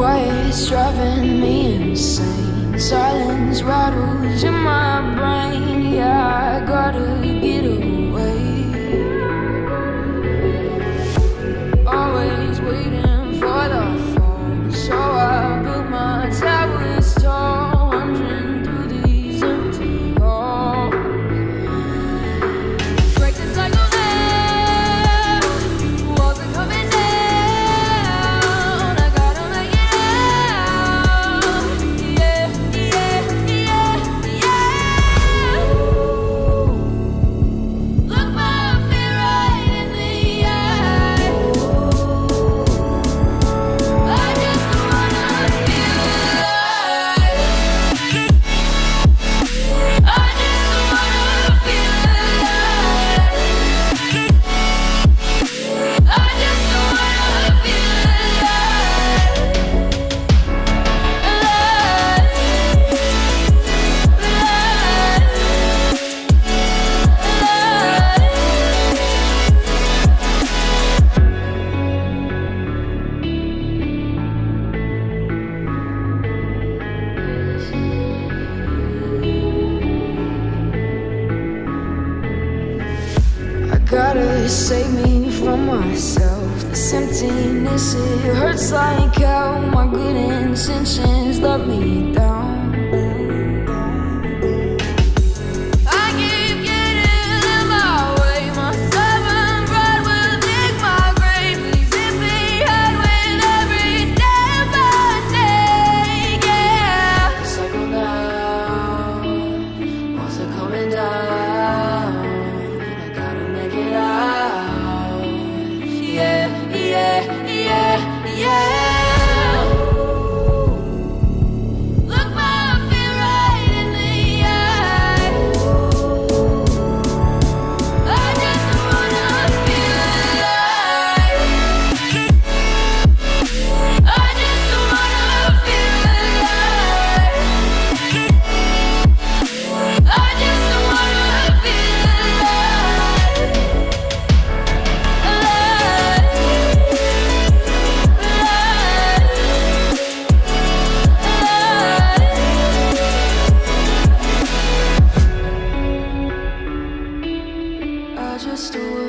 quiet's driving me insane. Silence rattles in gotta save me from myself. This emptiness, it hurts like hell My good intentions love me. story.